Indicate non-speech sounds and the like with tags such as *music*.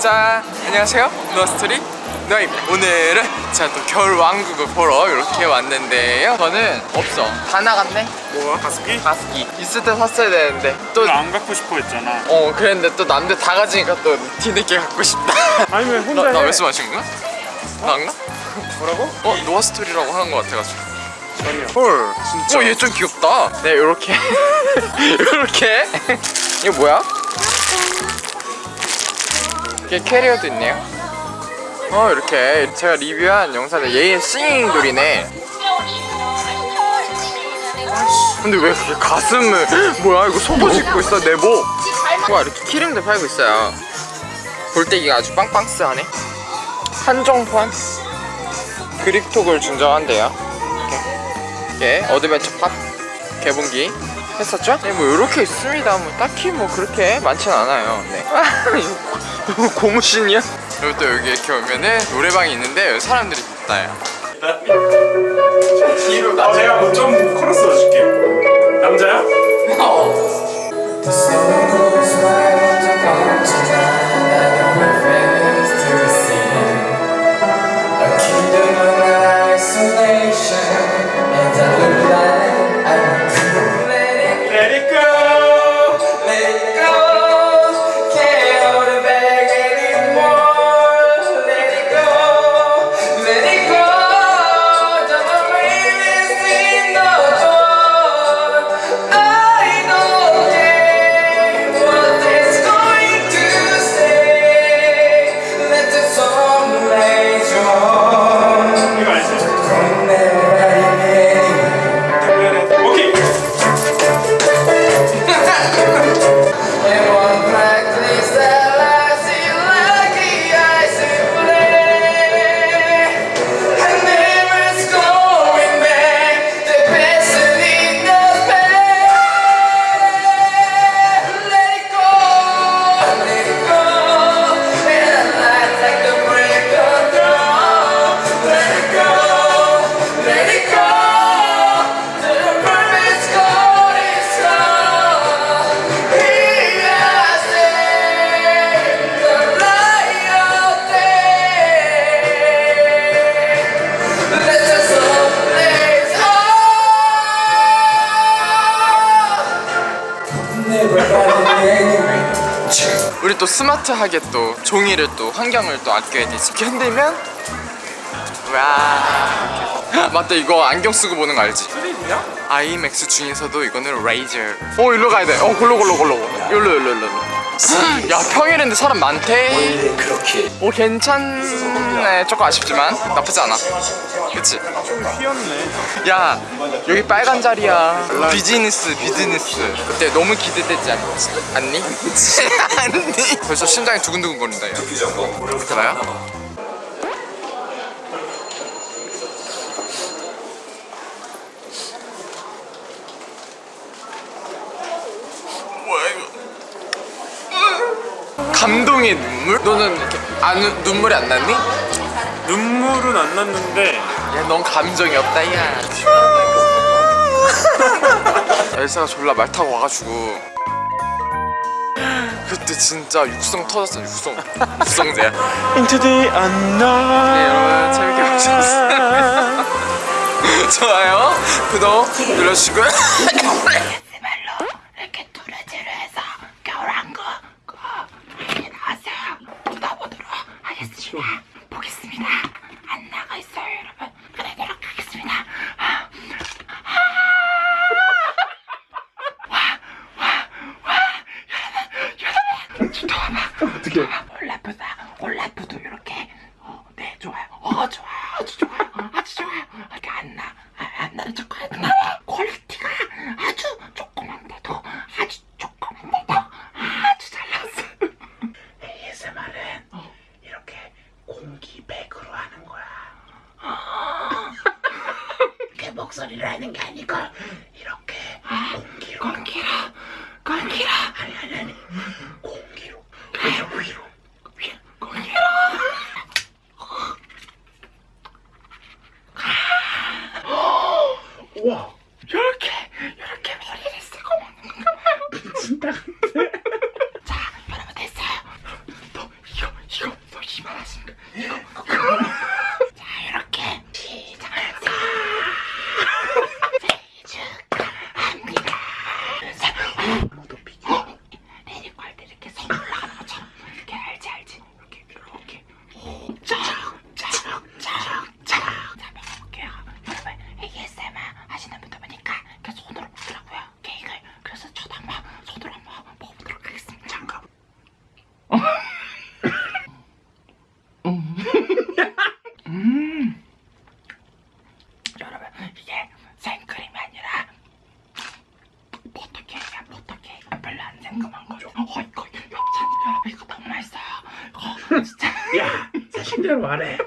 자 안녕하세요 노아스토리 노아입니다 오늘은 제가 또 겨울왕국을 보러 이렇게 왔는데요 저는 없어 다 나갔네 뭐야? 가습기? 가습기 있을 때 샀어야 되는데 또 너 안 갖고 싶어 했잖아 어 그랬는데 또 남들 다 가지니까 또 뒤늦게 갖고 싶다 *laughs* 아니 왜 혼자 해? 나 몇 수 마신 거야? 나인가? 뭐라고? 어 노아스토리라고 하는 거 같아가지고 전혀 헐 진짜. 어 얘 좀 귀엽다 네 요렇게 *laughs* 요렇게 *laughs* 이거 뭐야? 이게 캐리어도 있네요. 어 이렇게 제가 리뷰한 영상에 얘의 싱잉 돌이네. 근데 왜 그렇게 가슴을 *laughs* 뭐야 이거 속옷 입고 있어 내복 와 이렇게 키링도 팔고 있어요. 볼때기가 아주 빵빵스하네. 한정판? 그립톡을 증정한대요. 이렇게. 어드벤처 팝 개봉기 했었죠? 네, 뭐 이렇게 있습니다. 뭐 딱히 뭐 그렇게 많진 않아요. 네. *laughs* 이거 *laughs* 고무신이야? 그리고 또 여기 이렇게 오면은 노래방이 있는데 여기 사람들이 있다요. 뒤로 아 내가 뭐 좀 넣어 우리 또 스마트하게 또 종이를 또 환경을 또 아껴야 되지. 이렇게 흔들면 와. 맞다 이거 안경 쓰고 보는 거 알지? 아이맥스 중에서도 이거는 레이저. 어 일로 가야 돼. 어 골로 골로 골로. 일로 일로 일로. 야 평일인데 사람 많대. 그렇게. 오 괜찮네. 조금 아쉽지만 나쁘지 않아. 그치? 좀 휘었네 야 여기 빨간 자리야. 비즈니스 비즈니스. 그때 너무 기대되지 않지? 않니? *laughs* *laughs* 않니? 벌써 심장이 두근두근 거린다 야. 봐요. 뭐야 감동의 눈물? 너는 이렇게 안 눈물이 안 났니? 눈물은 안 났는데 야, 넌 감정이 없다, 야. *laughs* 엘사가 졸라 말 타고 와가지고 그때 진짜 육성 터졌어, 육성. 육성제야. Into the unknown 네, 여러분 재밌게 보셨어요. *laughs* 좋아요, 구독 눌러주시고요. *laughs* 말로 이렇게 두레지를 해서 겨울왕국 그 많이 나왔어요. 뜯어보도록 하겠습니다. 보겠습니다. 안 나가 있어요, 여러분. 그러도록 하겠습니다. 아, 아. 와, 와, 와, 여러분, 여러분, 좀 와봐. 어떻게? 올라프다. 올라프도 이렇게. 어, 네, 좋아요. 어, 좋아요. 아주 좋아요. 아주 좋아요. 이렇게 안 나. 아, 안 나는 척 하구나. 퀄리티가 아주 조그만데도 아주 조그만데도 아주 잘 나왔어. ASMR은 이렇게 공기 백으로 하는 거야. 이렇게 목소리로 하는 게 아니고 이렇게 공기로. 공기로. 공기로. 아니 아니 아니. 공 생각만 거죠. 어 이거 협찬 여러분 이거 너무 맛있어요? 이거 진짜. 야 사실대로 말해.